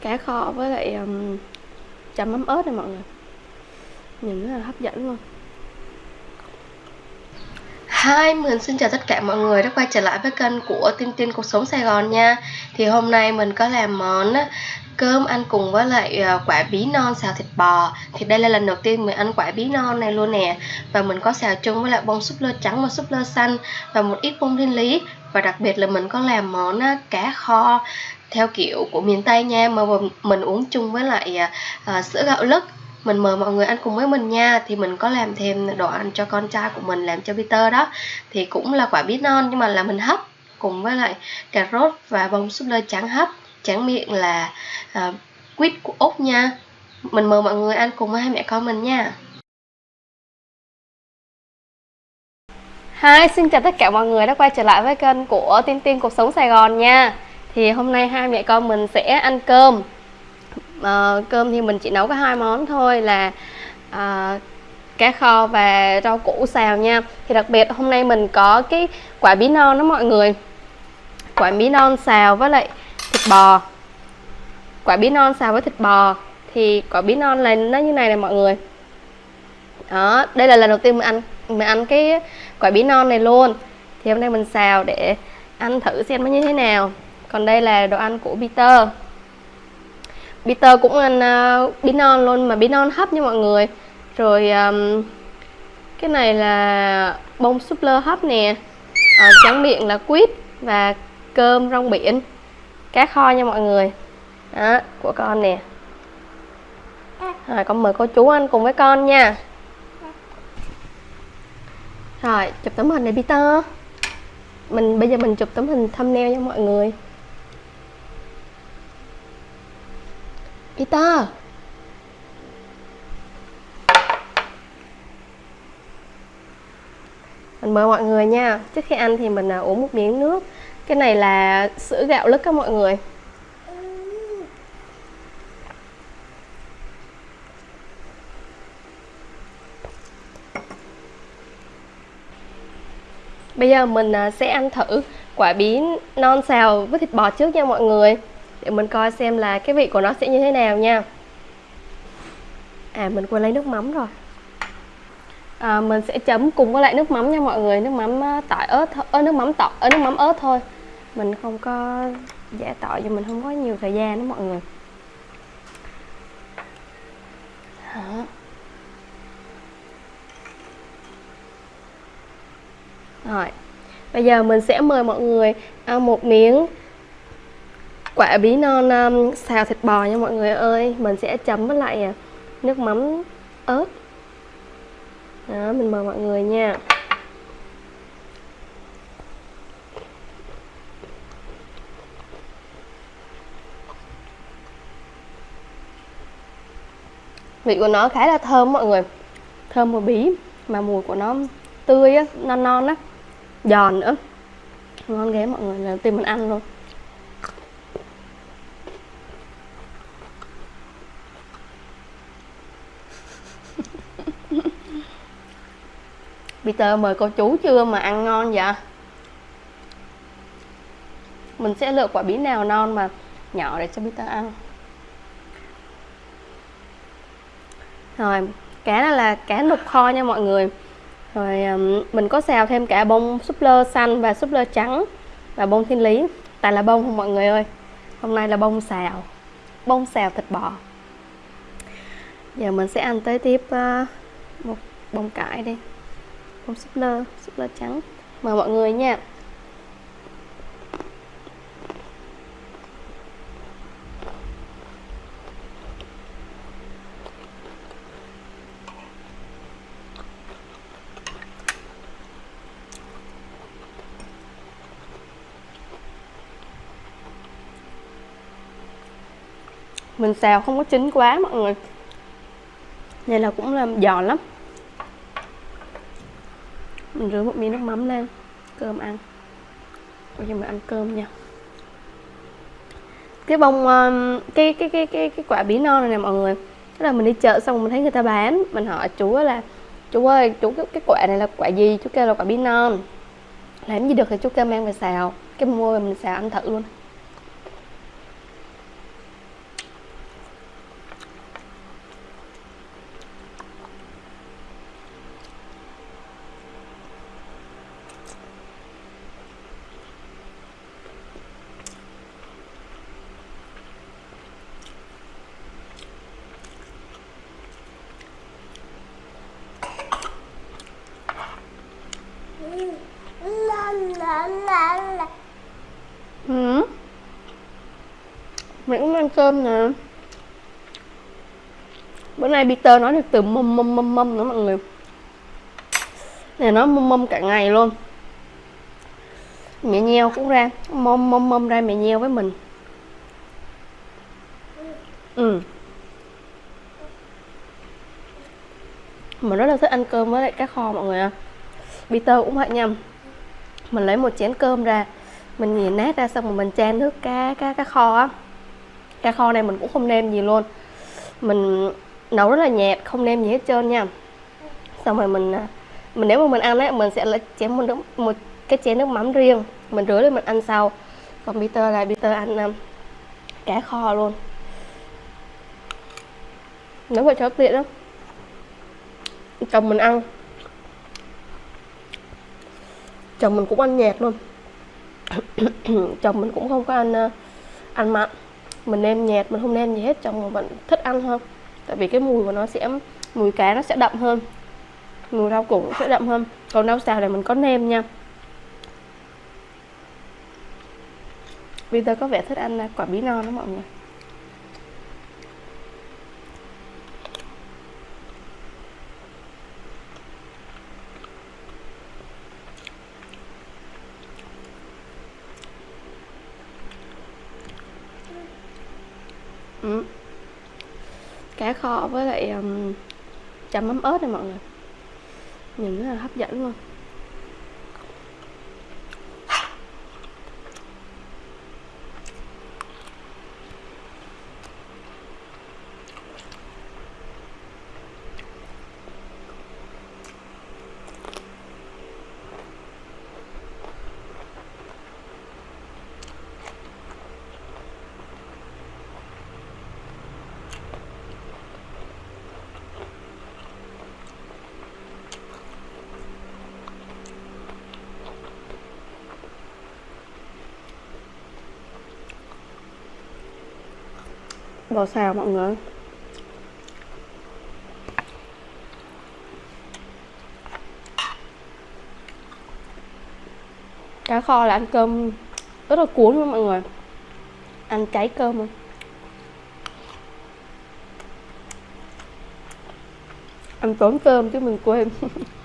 cá kho với lại um, chấm mắm ớt này mọi người. Nhìn rất là hấp dẫn luôn. Hi, mình xin chào tất cả mọi người đã quay trở lại với kênh của Tin Tin Cuộc Sống Sài Gòn nha. Thì hôm nay mình có làm món cơm ăn cùng với lại ờ, quả bí non xào thịt bò. Thì đây là lần đầu tiên mình ăn quả bí non này luôn nè. Và mình có xào chung với lại bông súp lơ trắng và súp lơ xanh Và một ít bông thiên lý. Và đặc biệt là mình có làm món cá kho theo kiểu của miền Tây nha Mà mình uống chung với lại à, à, sữa gạo lứt. Mình mời mọi người ăn cùng với mình nha thì mình có làm thêm đồ ăn cho con trai của mình làm cho Peter đó. Thì cũng là quả bí non nhưng mà là mình hấp cùng với lại cà rốt và bông súp lơ trắng hấp. Tráng miệng là à, quýt của úc nha. Mình mời mọi người ăn cùng với hai mẹ con mình nha. Hi, xin chào tất cả mọi người đã quay trở lại với kênh của Tiên Tiên Cuộc Sống Sài Gòn nha. Thì hôm nay hai mẹ con mình sẽ ăn cơm. À, cơm thì mình chỉ nấu có hai món thôi là à, cá kho và rau củ xào nha. Thì đặc biệt hôm nay mình có cái quả bí non đó mọi người. Quả bí non xào với lại thịt bò. Quả bí non xào với thịt bò thì quả bí non là nó như này này mọi người. Đó đây là lần đầu tiên mình ăn mình ăn cái quả bí non này luôn. Thì hôm nay mình xào để ăn thử xem nó như thế nào còn đây là đồ ăn của Peter. Peter cũng ăn à, uh, bí non luôn mà bí non hấp nha mọi người. Rồi um, cái này là bông súp lơ hấp nè. Uh, tráng miệng là quýt và cơm rong biển. Cá kho nha mọi người. Đó của con nè. Rồi con mời cô chú ăn cùng với con nha. Rồi chụp tấm hình này Peter. Mình bây giờ mình chụp tấm hình thumbnail cho mọi người. Peter. Mình mời mọi người nha. Trước khi ăn thì mình à, uống một miếng nước. Cái này là sữa gạo lứt các mọi người. Bây giờ mình à, sẽ ăn thử quả bí non xào với thịt bò trước nha mọi người để mình coi xem là cái vị của nó sẽ như thế nào nha. À mình quên lấy nước mắm rồi. À, mình sẽ chấm cùng với lại nước mắm nha mọi người. Nước mắm ờ, tỏi ớt ơ nước mắm tỏi ở nước mắm ớt thôi. Mình không có giả tỏi cho mình không có nhiều thời gian đó mọi người. Hả? rồi. Bây giờ mình sẽ mời mọi người ăn một miếng quả bí non um, xào thịt bò nha mọi người ơi. Mình sẽ chấm với lại à, nước mắm ớt. Đó mình mời mọi người nha. Vị của nó khá là thơm mọi người. Thơm mùi bí mà mùi của nó tươi á non non á giòn nữa. Ngon ghê mọi người tìm mình ăn luôn. Tờ mời cô chú chưa mà ăn ngon vậy? Mình sẽ lựa quả bí nào non mà nhỏ để cho Peter ăn. Rồi, cá này là cá nục kho nha mọi người. Rồi mình có xào thêm cả bông súp lơ xanh và súp lơ trắng Và bông thiên lý. Tại là bông không mọi người ơi? Hôm nay là bông xào Bông xào thịt bò. Giờ mình sẽ ăn tới tiếp ờ, một bông cải đi không, súp lơ súp lơ trắng. Mời mọi người nha. Mình xào không có chín quá, mọi người. Này là cũng làm giòn lắm mình rửa một miếng nước mắm lên cơm ăn. Bây giờ mình ăn cơm nha. Cái bông ờ, cái cái cái cái cái quả bí non này nè mọi người. Tức là mình đi chợ xong mình thấy người ta bán mình hỏi chú là chú ơi chú cái, cái quả này là quả gì? Chú kêu là quả bí non. Làm gì được thì chú kêu mang về xào. Cái mua mình xào ăn thử luôn. Mình nè. Bữa nay Peter nói được từ mâm mâm mâm mâm nữa mọi người. Này nó mâm mâm cả ngày luôn. Mẹ nheo cũng ra, mâm mâm mâm ra mẹ nheo với mình. Ừ. Mình rất là thích ăn cơm với lại cá kho mọi người ạ. Peter cũng vậy nha. Mình lấy một chén cơm ra, mình nghiền nát ra xong rồi mình chan nước cá cá cá kho á cá kho này mình cũng không nêm gì luôn. Mình nấu rất là nhạt không nêm gì hết trơn nha. Xong rồi mình à, mình nếu mà mình ăn ấy mình sẽ lấy chén một nước một cái chén nước mắm riêng. Mình rửa lên mình ăn sau. Còn Peter là Peter ăn à, um, cá kho luôn. Nấu vậy cho tiện lắm. Chồng mình ăn. Chồng mình cũng ăn nhạt luôn. Chồng mình cũng không có ăn uh, ăn mặn mình nêm nhạt, mình không nêm gì hết, chồng mình vẫn thích ăn hơn. Tại vì cái mùi của nó sẽ, mùi cá nó sẽ đậm hơn. Mùi rau củ sẽ đậm hơn. Còn rau xào này mình có nêm nha. Bây giờ có vẻ thích ăn quả bí non đó mọi người ừ cá kho với lại um, chấm mắm ớt này mọi người. Nhìn rất là hấp dẫn luôn. Bò xào mọi người. Cá kho là ăn cơm rất là cuốn luôn mọi người. Ăn cháy cơm luôn. Ăn tốn cơm chứ mình quên.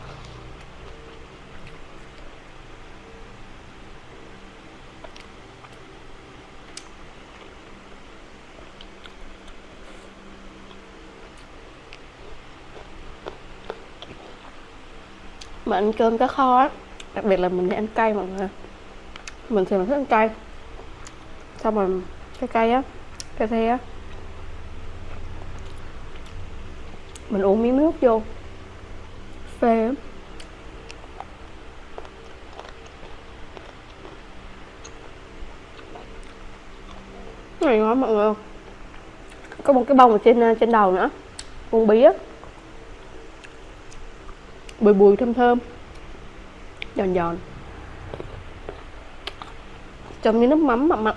mà ăn cơm cá kho á. Đặc biệt là mình hay ăn cay mọi người. Mình thì mình thích ăn cay. Xong rồi cái cay á cái the á. Mình uống miếng nước vô. Phê lắm này ngon mọi người. Có một cái bông ở trên à, trên đầu nữa. Con bí á bùi bùi thơm thơm. Giòn giòn. Trong như nước mắm mặn mặn.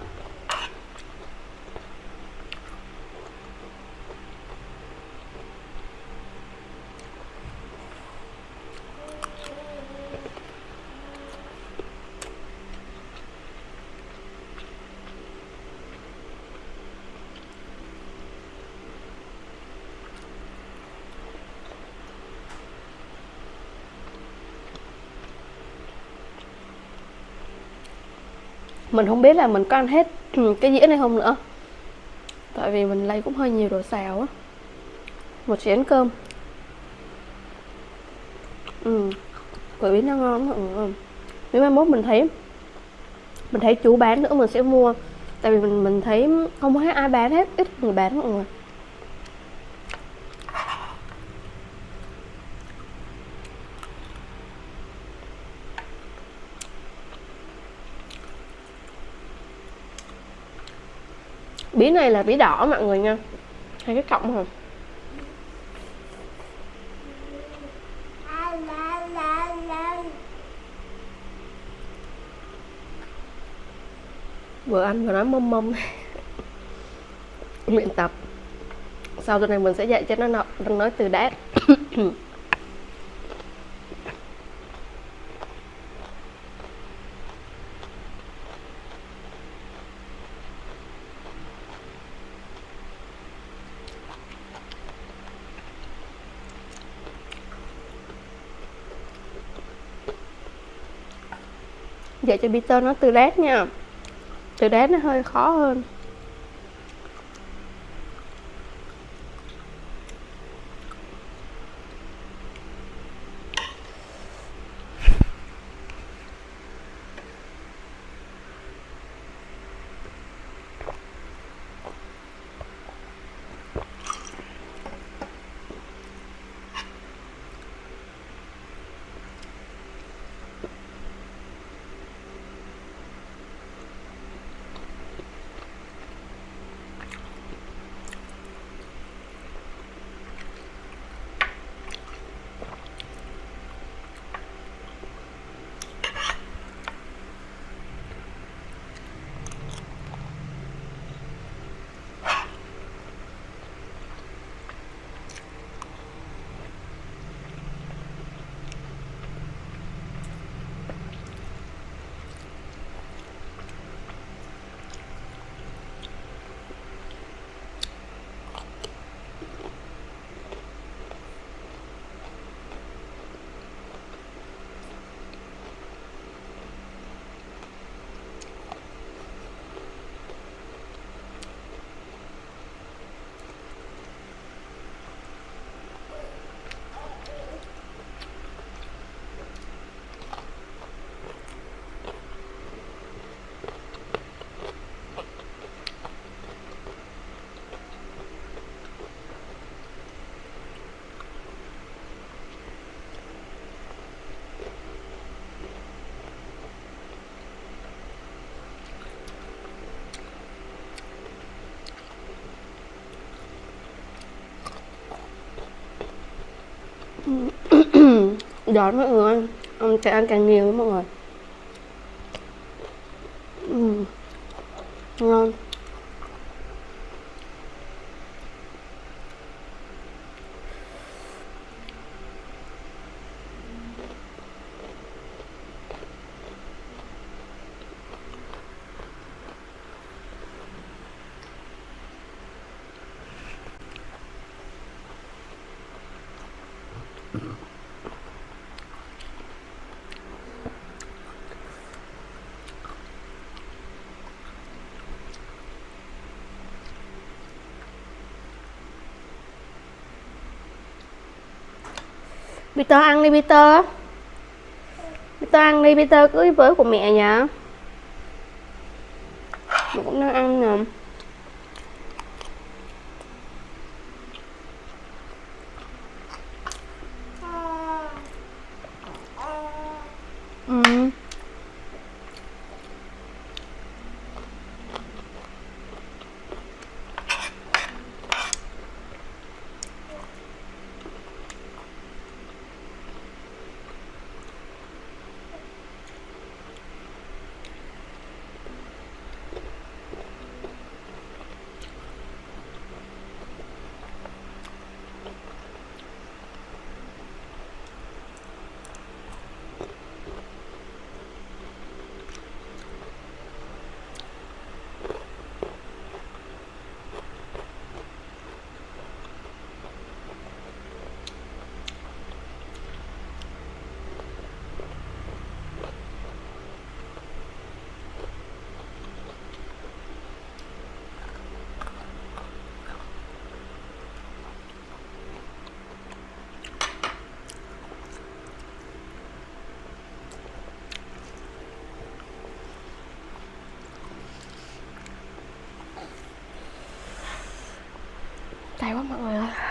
Mình không biết là mình có ăn hết ừ, cái dĩa này không nữa. Tại vì mình lấy cũng hơi nhiều đồ xào á. Một chén cơm. Ừ quả nó ngon lắm, người ừ. nếu mai mốt mình thấy mình thấy chú bán nữa mình sẽ mua. Tại vì mình mình thấy không thấy ai bán hết ít người bán mọi người. Bí này là bí đỏ mọi người nha. Hai cái cọng hả? Vừa ăn vừa nói mâm mâm luyện tập. Sau tuần này mình sẽ dạy cho nó nói từ đát dạy cho Peter nó từ đét nha. Từ đét nó hơi khó hơn. Đón mọi người ông sẽ ăn càng nhiều mọi người uhm. ngon Peter ăn đi, Peter. Peter ăn đi, Peter. Cưới với của mẹ nhỉ Mẹ cũng đang ăn nè. Tay quá mọi người ơi.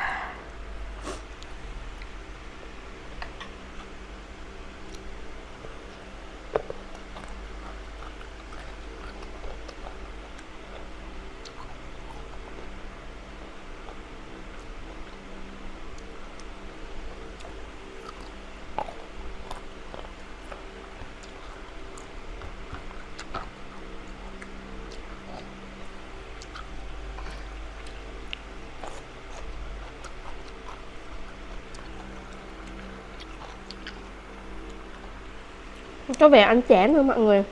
Có vẻ ăn chán thôi mọi người.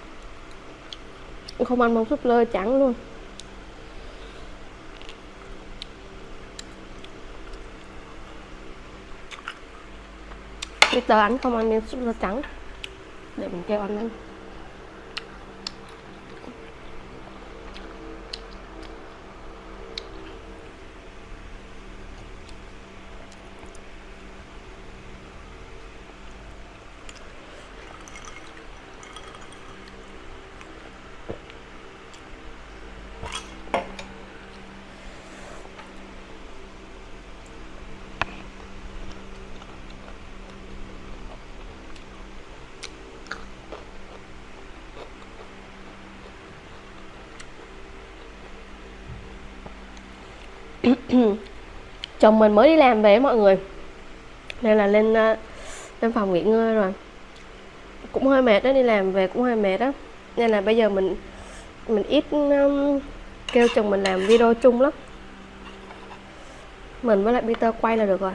Không ăn món súp lơ trắng luôn. Peter anh không ăn miếng súp lơ trắng. Để mình kêu anh ăn. chồng mình mới đi làm về mọi người. Nên là lên ờ, lên phòng nghỉ ngơi rồi. Cũng hơi mệt đó đi làm về cũng hơi mệt đó nên là bây giờ mình mình ít um, kêu chồng mình làm video chung lắm. Mình với lại Peter quay là được rồi.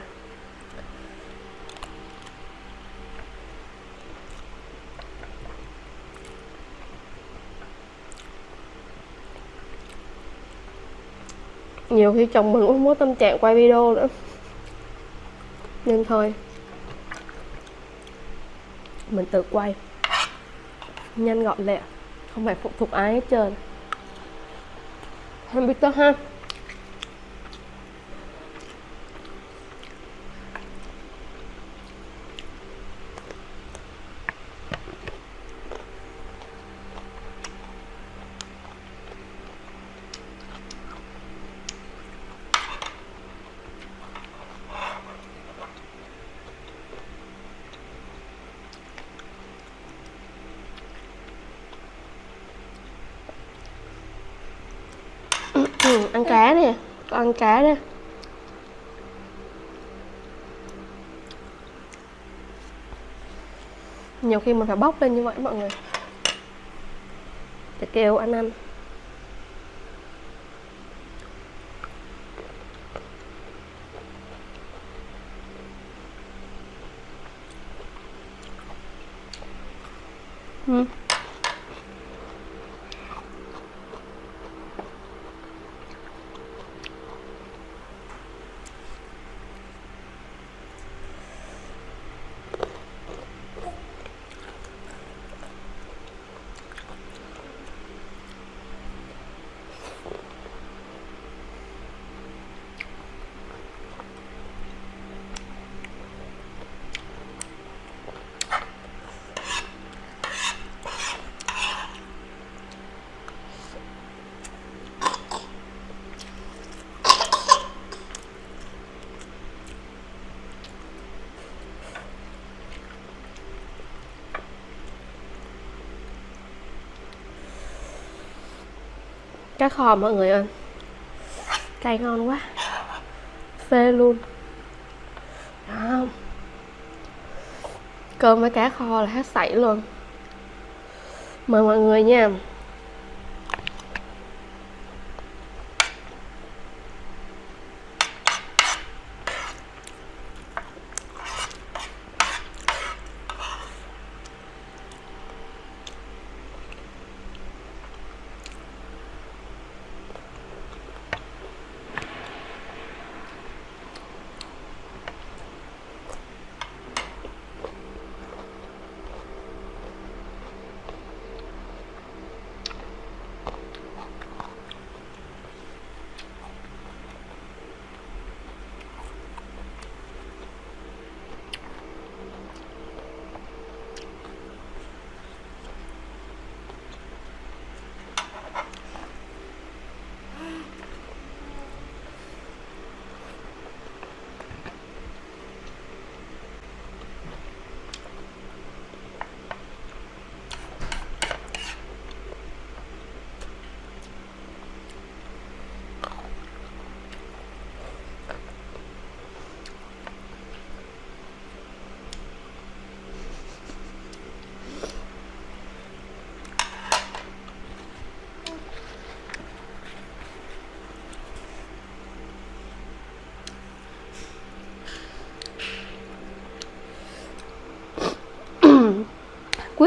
Nhiều khi chồng mình cũng không có tâm trạng quay video nữa. Nên thôi. Mình tự quay. Nhanh gọn lẹ. Không phải phụ thuộc ai hết trơn. Không biết ha? Ừ, ăn cá nè con ăn cá nè. Nhiều khi mình phải bóc lên như vậy mọi người. Để kêu ăn ăn. Mm. Cá kho mọi người ơi. Cay ngon quá. Phê luôn. Đó. cơm với cá kho là hết sảy luôn. Mời mọi người nha.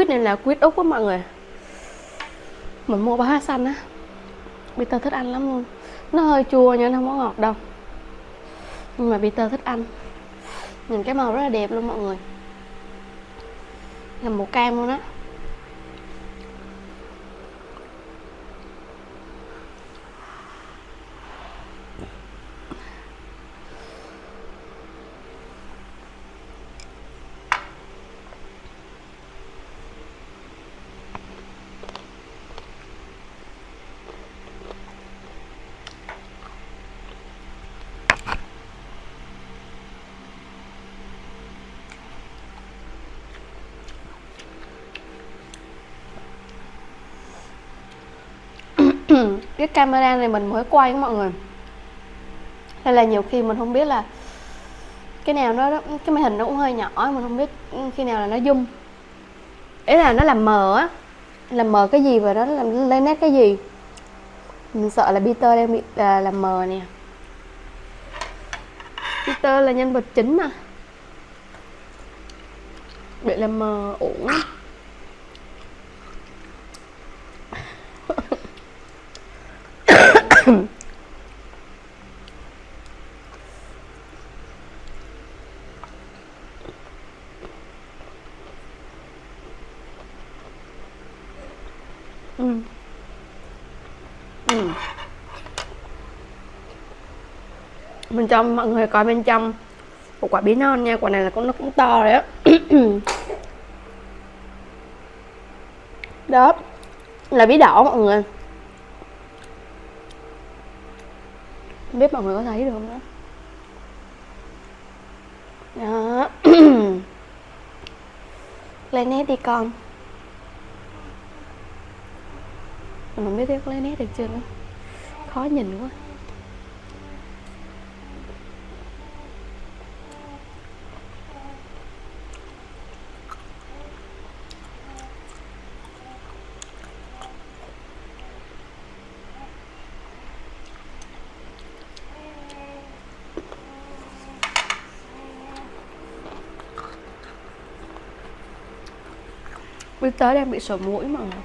Quýt này là quýt úc á mọi người. Mình mua bá xanh á. Peter thích ăn lắm luôn. Nó hơi chua nhưng nó không có ngọt đâu. Nhưng mà Peter thích ăn. Nhìn cái màu rất là đẹp luôn mọi người. Là màu cam luôn á. Cái camera này mình mới quay mọi người. Nên là nhiều khi mình không biết là cái nào nó cái màn hình nó cũng hơi nhỏ mình không biết khi nào là nó zoom. Ý là nó làm mờ á làm mờ cái gì và nó làm lên nét cái gì. Mình sợ là Peter đang bị à, làm mờ nè. Peter là nhân vật chính mà bị làm mờ uổng ừ. Ừ. bên trong, mọi người coi bên trong. Một quả bí non nha, quả này là con nó cũng to đấy đó. đó, là bí đỏ mọi người. Không biết mọi người có thấy được không đó. Đó. Lên nét đi con. Mình không biết tiếp lấy nét được chưa nữa. Khó nhìn quá. Tới đang bị sổ mũi mọi người.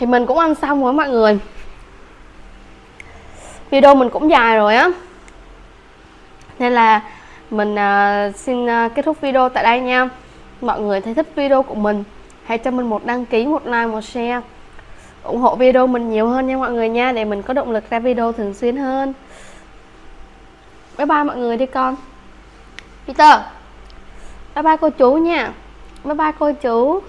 Thì mình cũng ăn xong rồi mọi người. Video mình cũng dài rồi á. Nên là mình uh, xin uh, kết thúc video tại đây nha. Mọi người thấy thích video của mình hãy cho mình một đăng ký một like một share. Ủng hộ video mình nhiều hơn nha mọi người nha để mình có động lực ra video thường xuyên hơn. Bye bye mọi người đi con. Peter. Bye bye cô chú nha. Bye bye cô chú.